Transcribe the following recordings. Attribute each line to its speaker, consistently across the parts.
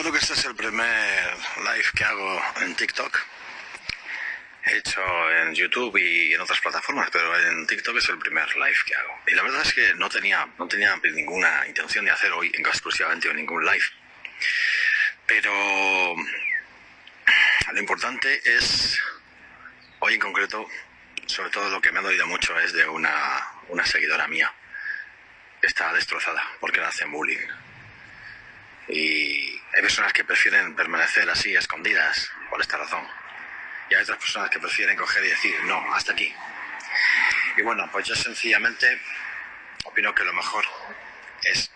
Speaker 1: Creo que este es el primer live que hago en TikTok. He hecho en YouTube y en otras plataformas, pero en TikTok es el primer live que hago. Y la verdad es que no tenía, no tenía ninguna intención de hacer hoy exclusivamente ningún live. Pero lo importante es, hoy en concreto, sobre todo lo que me ha dolido mucho es de una, una seguidora mía. Está destrozada porque le hacen bullying. Y hay personas que prefieren permanecer así, escondidas, por esta razón. Y hay otras personas que prefieren coger y decir, no, hasta aquí. Y bueno, pues yo sencillamente opino que lo mejor es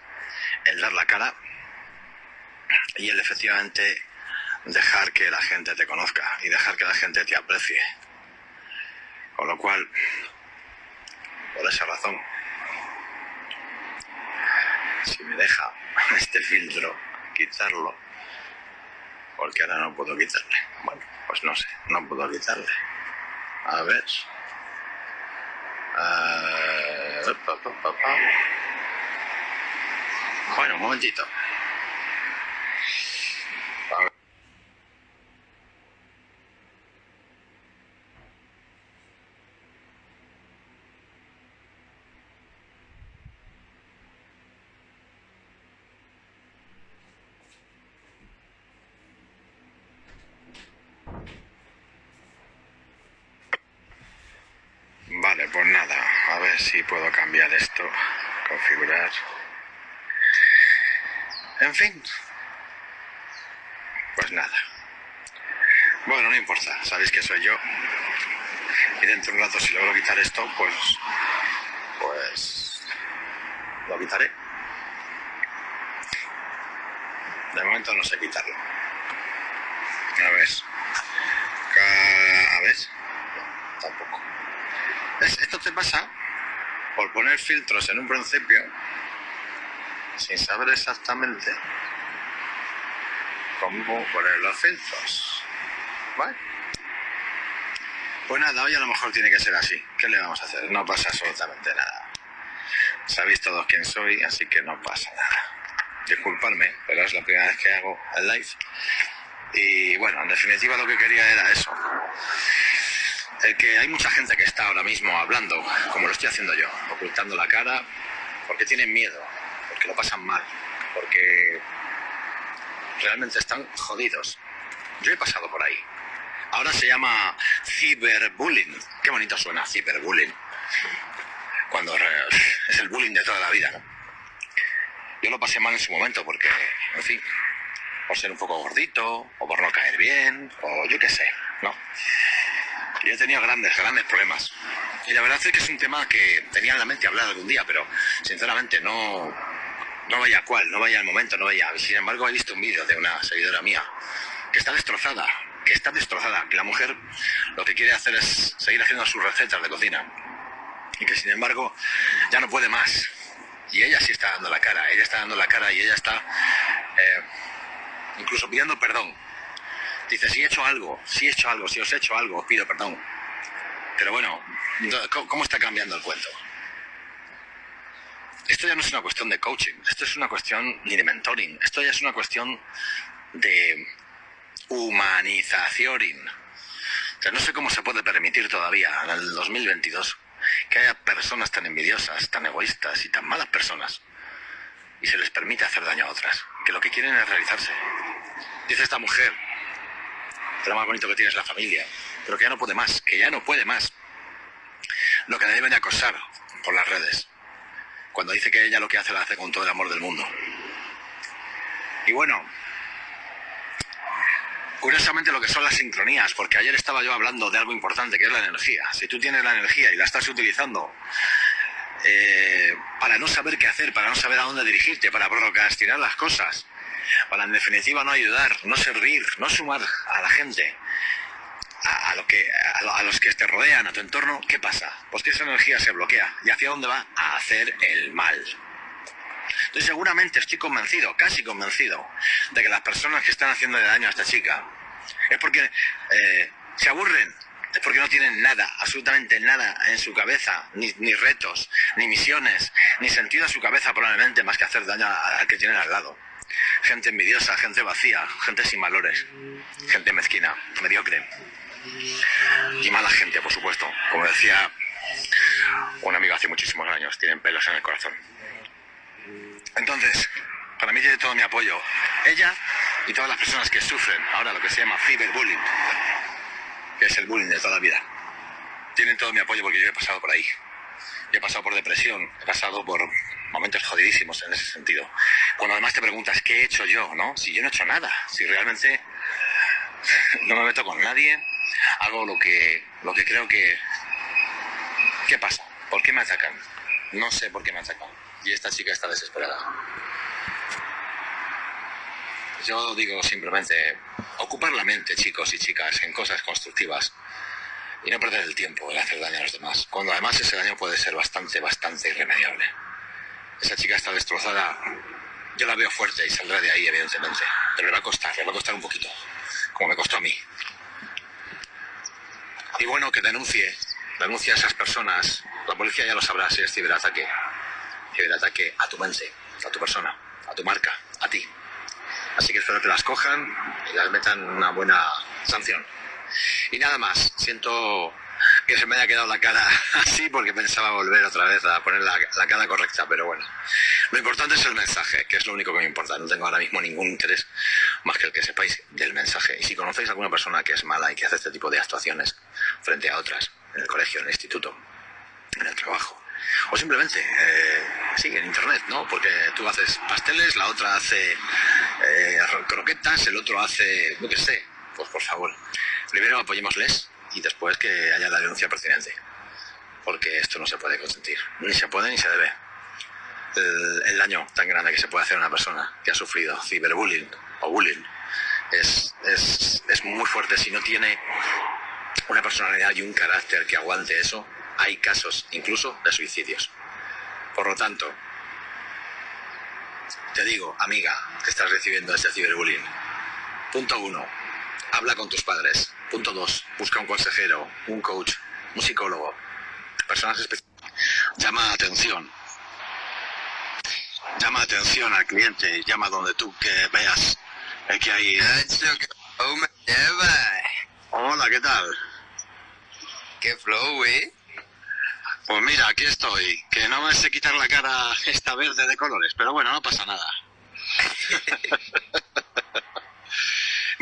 Speaker 1: el dar la cara y el efectivamente dejar que la gente te conozca y dejar que la gente te aprecie. Con lo cual, por esa razón, si me deja este filtro quitarlo, porque ahora no puedo quitarle. Bueno, pues no sé, no puedo quitarle. A ver. Uh, bueno, un momentito. Vale, pues nada, a ver si puedo cambiar esto, configurar. En fin, pues nada. Bueno, no importa, sabéis que soy yo. Y dentro de un rato, si logro quitar esto, pues. Pues. Lo quitaré. De momento no sé quitarlo. A ver. A ver. tampoco. Esto te pasa por poner filtros en un principio sin saber exactamente cómo poner los filtros. ¿Vale? Pues nada, hoy a lo mejor tiene que ser así. ¿Qué le vamos a hacer? No pasa absolutamente nada. Sabéis todos quién soy, así que no pasa nada. Disculpadme, pero es la primera vez que hago el live. Y bueno, en definitiva lo que quería era eso el que hay mucha gente que está ahora mismo hablando, como lo estoy haciendo yo, ocultando la cara, porque tienen miedo, porque lo pasan mal, porque realmente están jodidos. Yo he pasado por ahí. Ahora se llama ciberbullying. Qué bonito suena ciberbullying. Cuando es el bullying de toda la vida. Yo lo pasé mal en su momento porque, en fin, por ser un poco gordito, o por no caer bien, o yo qué sé, ¿no? Yo he tenido grandes, grandes problemas. Y la verdad es que es un tema que tenía en la mente hablar algún día, pero sinceramente no, no veía cuál, no veía el momento, no veía. Sin embargo, he visto un vídeo de una seguidora mía que está destrozada, que está destrozada, que la mujer lo que quiere hacer es seguir haciendo sus recetas de cocina y que sin embargo ya no puede más. Y ella sí está dando la cara, ella está dando la cara y ella está eh, incluso pidiendo perdón Dice, si he hecho algo, si he hecho algo, si os he hecho algo, os pido perdón. Pero bueno, ¿cómo está cambiando el cuento? Esto ya no es una cuestión de coaching, esto es una cuestión ni de mentoring, esto ya es una cuestión de humanización. O sea, no sé cómo se puede permitir todavía en el 2022 que haya personas tan envidiosas, tan egoístas y tan malas personas y se les permite hacer daño a otras, que lo que quieren es realizarse. Dice esta mujer, lo más bonito que tiene es la familia, pero que ya no puede más, que ya no puede más. Lo que le deben de acosar por las redes, cuando dice que ella lo que hace lo hace con todo el amor del mundo. Y bueno, curiosamente lo que son las sincronías, porque ayer estaba yo hablando de algo importante que es la energía. Si tú tienes la energía y la estás utilizando eh, para no saber qué hacer, para no saber a dónde dirigirte, para procrastinar las cosas, para en definitiva no ayudar, no servir, no sumar a la gente, a, lo que, a, los que te rodean, a tu entorno, ¿qué pasa? Pues que esa energía se bloquea. ¿Y hacia dónde va? A hacer el mal. Entonces seguramente estoy convencido, casi convencido, de que las personas que están haciendo daño a esta chica es porque eh, se aburren, es porque no tienen nada, absolutamente nada en su cabeza, ni, ni, retos, ni misiones, ni sentido a su cabeza probablemente más que hacer daño al que tienen al lado. Gente envidiosa, gente vacía, gente sin valores, gente mezquina, mediocre. Y mala gente, por supuesto. Como decía un amigo hace muchísimos años, tienen pelos en el corazón. Entonces, para mí tiene todo mi apoyo. Ella y todas las personas que sufren ahora lo que se llama cyberbullying, que es el bullying de toda la vida. Tienen todo mi apoyo porque yo he pasado por ahí. Yo he pasado por depresión, he pasado por momentos jodidísimos en ese sentido. Cuando además te preguntas, ¿qué he hecho yo? ¿no? Si yo no he hecho nada, si realmente no me meto con nadie, hago lo que, lo que creo que... ¿Qué pasa? ¿Por qué me atacan? No sé por qué me atacan. Y esta chica está desesperada. Yo digo simplemente, ocupar la mente, chicos y chicas, en cosas constructivas y no perder el tiempo en hacer daño a los demás, cuando además ese daño puede ser bastante, bastante irremediable. Esa chica está destrozada, yo la veo fuerte y saldrá de ahí, evidentemente, pero le va a costar, le va a costar un poquito, como me costó a mí. Y bueno, que denuncie, denuncie a esas personas, la policía ya lo sabrá si es ciberataque, ciberataque a tu mente, a tu persona, a tu marca, a ti. Así que espero que las cojan y las metan una buena sanción. Y nada más, siento que se me haya quedado la cara así porque pensaba volver otra vez a poner la, cara correcta, pero bueno. Lo importante es el mensaje, que es lo único que me importa. No tengo ahora mismo ningún interés más que el que sepáis del mensaje. Y si conocéis a alguna persona que es mala y que hace este tipo de actuaciones frente a otras, en el colegio, en el instituto, en el trabajo, o simplemente, eh, sí, en internet, ¿no? Porque tú haces pasteles, la otra hace eh, croquetas, el otro hace, no qué sé, pues por favor, primero apoyémosles y después que haya la denuncia pertinente. Porque esto no se puede consentir. Ni se puede ni se debe. El, daño tan grande que se puede hacer a una persona que ha sufrido ciberbullying o bullying es, es, es muy fuerte. Si no tiene una personalidad y un carácter que aguante eso, hay casos incluso de suicidios. Por lo tanto, te digo, amiga, que estás recibiendo ese ciberbullying. Punto uno, habla con tus padres. Punto dos, busca un consejero, un coach, un psicólogo, personas especiales. Llama atención. Llama atención al cliente, llama donde tú que veas que hay... Hola, ¿qué tal?
Speaker 2: ¿Qué flow, eh?
Speaker 1: Pues mira, aquí estoy. Que no me sé quitar la cara esta verde de colores, pero bueno, no pasa nada.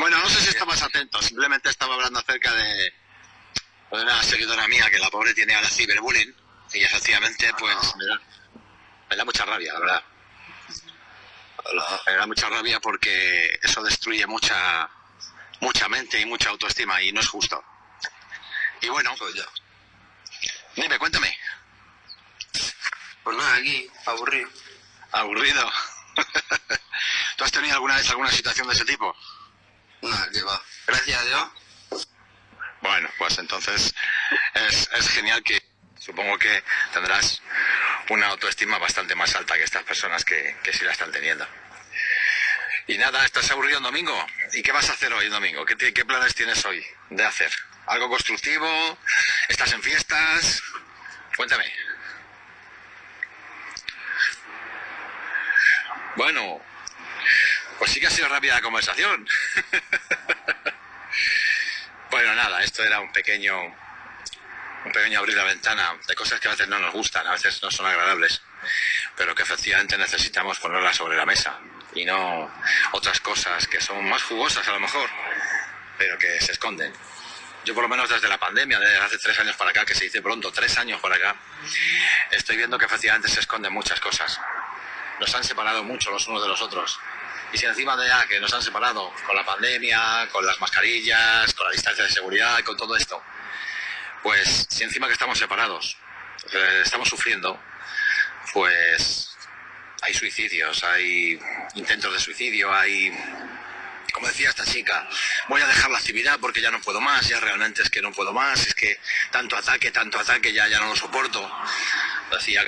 Speaker 1: bueno, no sé si estabas atento, simplemente estaba hablando acerca de una seguidora mía que la pobre tiene ahora ciberbullying y efectivamente pues me da, me da mucha rabia, la verdad. Me da mucha rabia porque eso destruye mucha mucha mente y mucha autoestima y no es justo. Y bueno, pues. Dime, cuéntame.
Speaker 2: Pues nada, aquí, aburrido.
Speaker 1: ¿Aburrido? ¿Tú has tenido alguna vez alguna situación de ese tipo?
Speaker 2: Gracias.
Speaker 1: Bueno, pues entonces es, genial que supongo que tendrás una autoestima bastante más alta que estas personas que, que sí la están teniendo. Y nada, ¿estás aburrido un domingo? ¿Y qué vas a hacer hoy domingo? ¿Qué, ¿Qué planes tienes hoy de hacer? ¿Algo constructivo? ¿Estás en fiestas? Cuéntame. Bueno, pues sí que ha sido rápida la conversación. bueno, nada, esto era un pequeño, un pequeño abrir la ventana de cosas que a veces no nos gustan, a veces no son agradables, pero que efectivamente necesitamos ponerlas sobre la mesa y no otras cosas que son más jugosas a lo mejor, pero que se esconden yo por lo menos desde la pandemia, desde hace tres años para acá, que se dice pronto, tres años para acá, estoy viendo que efectivamente se esconden muchas cosas. Nos han separado mucho los unos de los otros. Y si encima de ya que nos han separado con la pandemia, con las mascarillas, con la distancia de seguridad, con todo esto, pues si encima que estamos separados, eh, estamos sufriendo, pues hay suicidios, hay intentos de suicidio, hay como decía esta chica, voy a dejar la actividad porque ya no puedo más, ya realmente es que no puedo más, es que tanto ataque, tanto ataque, ya, ya no lo soporto. Decía